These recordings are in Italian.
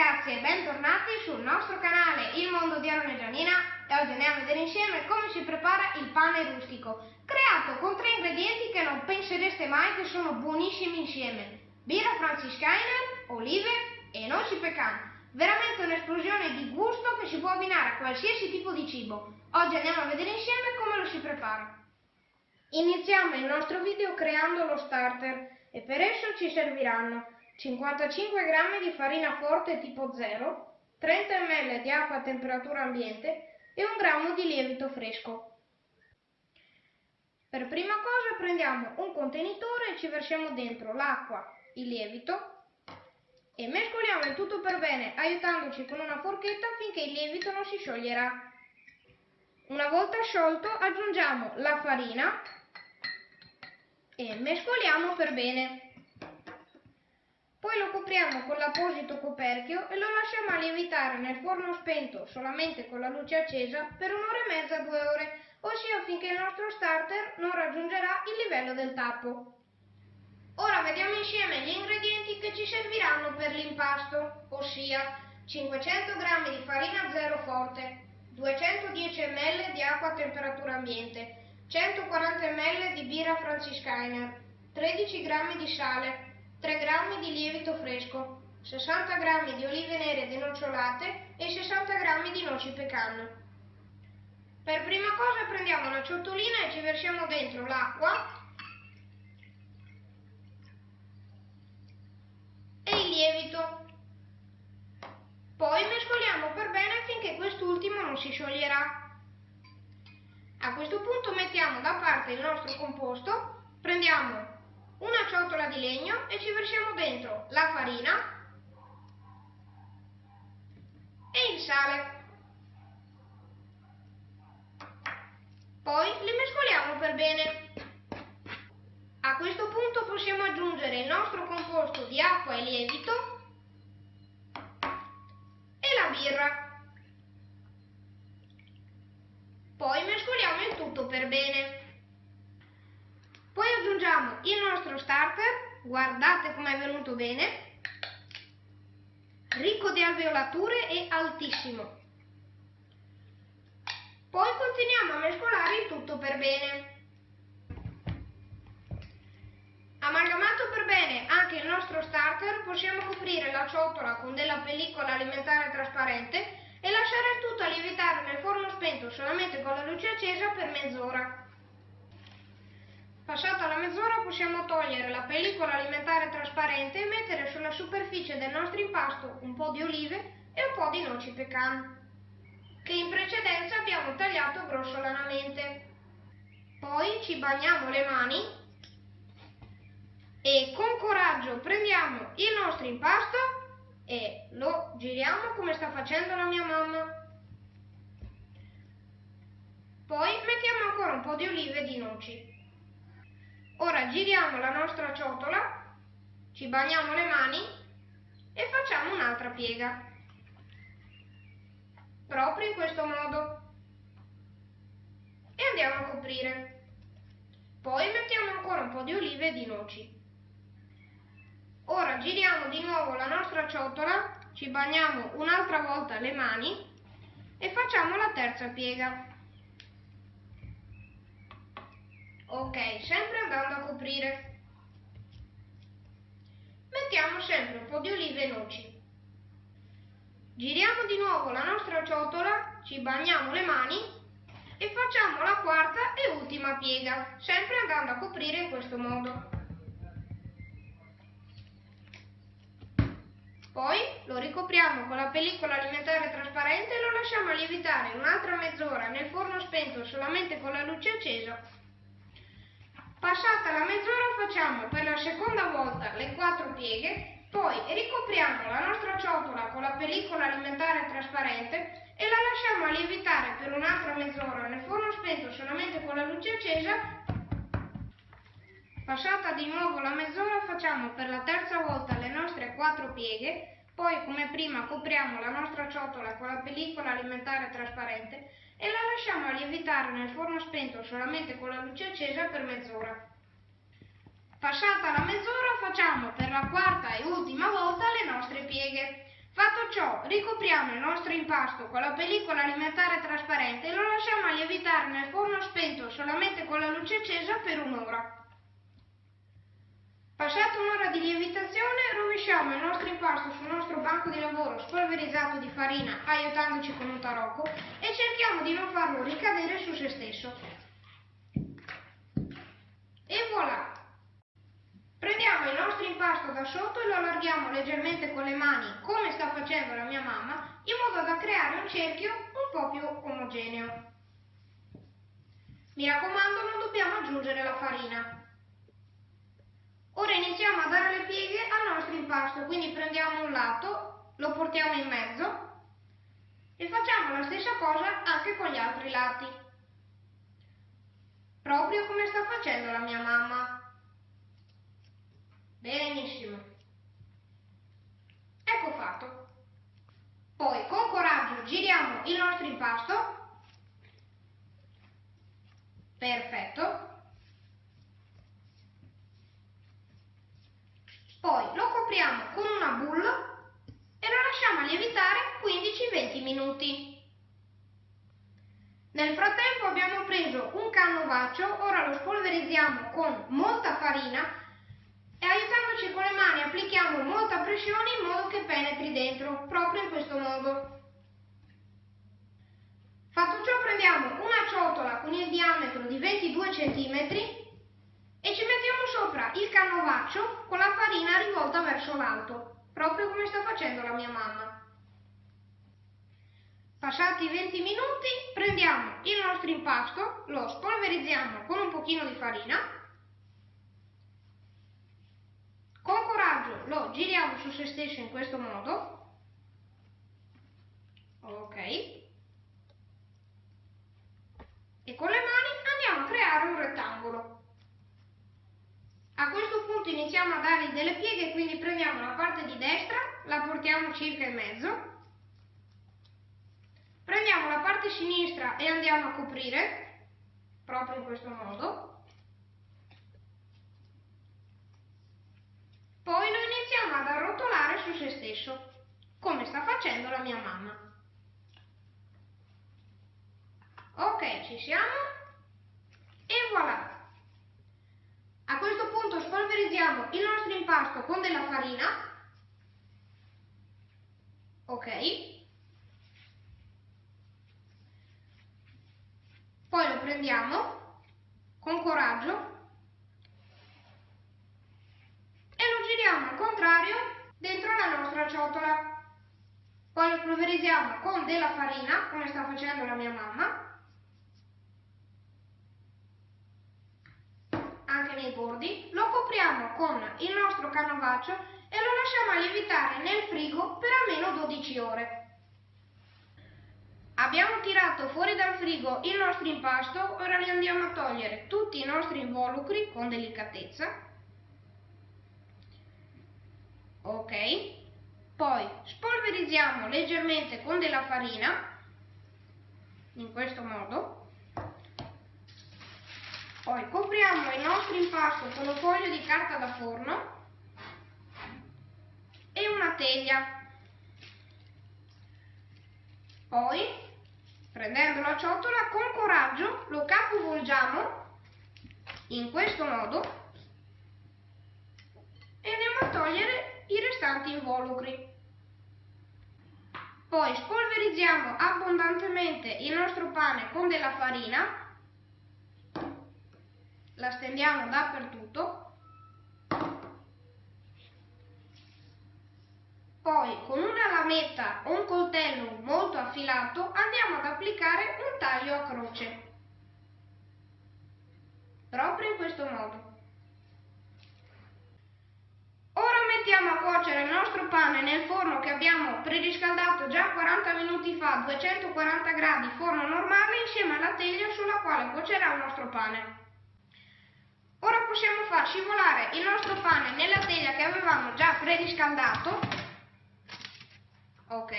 ragazzi e bentornati sul nostro canale Il Mondo di Aaron e Gianina e oggi andiamo a vedere insieme come si prepara il pane rustico creato con tre ingredienti che non pensereste mai che sono buonissimi insieme. Birra franciscainer, olive e noci pecan. Veramente un'esplosione di gusto che si può abbinare a qualsiasi tipo di cibo. Oggi andiamo a vedere insieme come lo si prepara. Iniziamo il nostro video creando lo starter e per esso ci serviranno 55 g di farina forte tipo 0, 30 ml di acqua a temperatura ambiente e un grammo di lievito fresco. Per prima cosa prendiamo un contenitore e ci versiamo dentro l'acqua, il lievito e mescoliamo il tutto per bene aiutandoci con una forchetta finché il lievito non si scioglierà. Una volta sciolto aggiungiamo la farina e mescoliamo per bene. Poi lo copriamo con l'apposito coperchio e lo lasciamo a lievitare nel forno spento solamente con la luce accesa per un'ora e mezza, due ore, ossia finché il nostro starter non raggiungerà il livello del tappo. Ora vediamo insieme gli ingredienti che ci serviranno per l'impasto, ossia 500 g di farina zero forte, 210 ml di acqua a temperatura ambiente, 140 ml di birra franciscainer, 13 g di sale, 3 g di lievito fresco, 60 g di olive nere denocciolate e 60 g di noci pecan. Per prima cosa prendiamo una ciotolina e ci versiamo dentro l'acqua e il lievito. Poi mescoliamo per bene finché quest'ultimo non si scioglierà. A questo punto mettiamo da parte il nostro composto, prendiamo una ciotola di legno e ci versiamo dentro la farina e il sale. Poi li mescoliamo per bene. A questo punto possiamo aggiungere il nostro composto di acqua e lievito e la birra. Poi mescoliamo il tutto per bene. Poi aggiungiamo il nostro starter, guardate com'è venuto bene, ricco di alveolature e altissimo. Poi continuiamo a mescolare il tutto per bene. Amalgamato per bene anche il nostro starter, possiamo coprire la ciotola con della pellicola alimentare trasparente e lasciare il tutto a lievitare nel forno spento solamente con la luce accesa per mezz'ora. Passata la mezz'ora possiamo togliere la pellicola alimentare trasparente e mettere sulla superficie del nostro impasto un po' di olive e un po' di noci pecan, che in precedenza abbiamo tagliato grossolanamente. Poi ci bagniamo le mani e con coraggio prendiamo il nostro impasto e lo giriamo come sta facendo la mia mamma. Poi mettiamo ancora un po' di olive e di noci. Ora giriamo la nostra ciotola, ci bagniamo le mani e facciamo un'altra piega. Proprio in questo modo. E andiamo a coprire. Poi mettiamo ancora un po' di olive e di noci. Ora giriamo di nuovo la nostra ciotola, ci bagniamo un'altra volta le mani e facciamo la terza piega. Ok, sempre andando a coprire. Mettiamo sempre un po' di olive noci. Giriamo di nuovo la nostra ciotola, ci bagniamo le mani e facciamo la quarta e ultima piega, sempre andando a coprire in questo modo. Poi lo ricopriamo con la pellicola alimentare trasparente e lo lasciamo lievitare un'altra mezz'ora nel forno spento solamente con la luce accesa Passata la mezz'ora facciamo per la seconda volta le quattro pieghe, poi ricopriamo la nostra ciotola con la pellicola alimentare trasparente e la lasciamo a lievitare per un'altra mezz'ora nel forno spento solamente con la luce accesa. Passata di nuovo la mezz'ora facciamo per la terza volta le nostre quattro pieghe, poi come prima copriamo la nostra ciotola con la pellicola alimentare trasparente e la lasciamo lievitare nel forno spento solamente con la luce accesa per mezz'ora. Passata la mezz'ora facciamo per la quarta e ultima volta le nostre pieghe. Fatto ciò ricopriamo il nostro impasto con la pellicola alimentare trasparente e lo lasciamo lievitare nel forno spento solamente con la luce accesa per un'ora. Passata un'ora di lievitazione, rovesciamo il nostro impasto sul nostro banco di lavoro spolverizzato di farina aiutandoci con un tarocco e cerchiamo di non farlo ricadere su se stesso. E voilà! Prendiamo il nostro impasto da sotto e lo allarghiamo leggermente con le mani, come sta facendo la mia mamma, in modo da creare un cerchio un po' più omogeneo. Mi raccomando, non dobbiamo aggiungere la farina. Ora iniziamo a dare le pieghe al nostro impasto, quindi prendiamo un lato, lo portiamo in mezzo e facciamo la stessa cosa anche con gli altri lati. Proprio come sta facendo la mia mamma. Benissimo. Ecco fatto. Poi con coraggio giriamo il nostro impasto. Perfetto. Poi lo copriamo con una boule e lo lasciamo lievitare 15-20 minuti. Nel frattempo abbiamo preso un cannovaccio, ora lo spolverizziamo con molta farina e aiutandoci con le mani applichiamo molta pressione in modo che penetri dentro, proprio in questo modo. Fatto ciò prendiamo una ciotola con il diametro di 22 cm e ci mettiamo sopra il canovaccio con la farina rivolta verso l'alto, proprio come sta facendo la mia mamma. Passati 20 minuti prendiamo il nostro impasto, lo spolverizziamo con un pochino di farina, con coraggio lo giriamo su se stesso in questo modo, ok, e con le mani andiamo a creare un rettangolo. A questo punto iniziamo a dargli delle pieghe, quindi prendiamo la parte di destra, la portiamo circa in mezzo, parte sinistra e andiamo a coprire, proprio in questo modo, poi lo iniziamo ad arrotolare su se stesso, come sta facendo la mia mamma. Ok, ci siamo e voilà! A questo punto spolverizziamo il nostro impasto con della farina. Ok. Poi lo prendiamo con coraggio e lo giriamo al contrario dentro la nostra ciotola. Poi lo spolverizziamo con della farina, come sta facendo la mia mamma. anche nei bordi, lo copriamo con il nostro canovaccio e lo lasciamo lievitare nel frigo per almeno 12 ore. Abbiamo tirato fuori dal frigo il nostro impasto, ora li andiamo a togliere tutti i nostri involucri con delicatezza. Ok, poi spolverizziamo leggermente con della farina, in questo modo. Poi copriamo il nostro impasto con un foglio di carta da forno e una teglia. Poi, prendendo la ciotola, con coraggio lo capovolgiamo in questo modo e andiamo a togliere i restanti involucri. Poi spolverizziamo abbondantemente il nostro pane con della farina la stendiamo dappertutto, poi con una lametta o un coltello molto affilato andiamo ad applicare un taglio a croce, proprio in questo modo. Ora mettiamo a cuocere il nostro pane nel forno che abbiamo preriscaldato già 40 minuti fa a 240 gradi forno normale insieme alla teglia sulla quale cuocerà il nostro pane. Ora possiamo far scivolare il nostro pane nella teglia che avevamo già preriscaldato. Ok.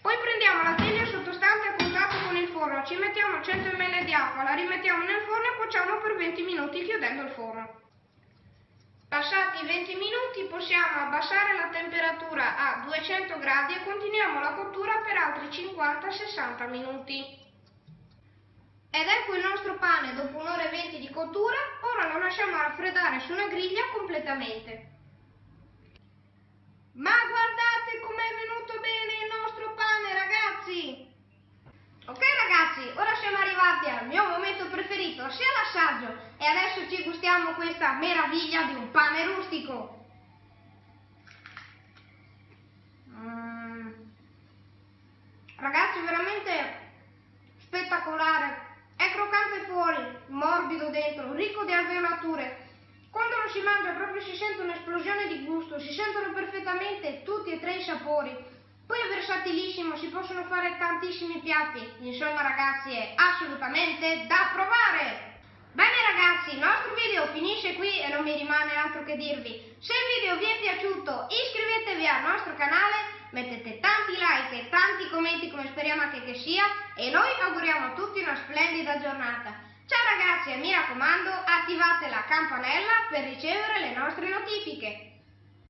Poi prendiamo la teglia sottostante a contatto con il forno, ci mettiamo 100 ml di acqua, la rimettiamo nel forno e cuociamo per 20 minuti chiudendo il forno. Passati 20 minuti possiamo abbassare la temperatura a 200 gradi e continuiamo la cottura per altri 50-60 minuti. Ed ecco il nostro pane dopo un'ora e 20 di cottura, ora lo lasciamo raffreddare su una griglia completamente. Ma guardate com'è venuto bene il nostro pane ragazzi! Ok ragazzi, ora siamo arrivati al mio momento preferito, sia l'assaggio e adesso ci gustiamo questa meraviglia di un pane rustico. Mm. Ragazzi, veramente spettacolare. È croccante fuori, morbido dentro, ricco di alveolature. Quando lo si mangia proprio si sente un'esplosione di gusto, si sentono perfettamente tutti e tre i sapori. Poi è versatilissimo, si possono fare tantissimi piatti, insomma ragazzi è assolutamente da provare! Bene ragazzi, il nostro video finisce qui e non mi rimane altro che dirvi. Se il video vi è piaciuto iscrivetevi al nostro canale, mettete tanti like e tanti commenti come speriamo anche che sia e noi auguriamo a tutti una splendida giornata. Ciao ragazzi e mi raccomando attivate la campanella per ricevere le nostre notifiche.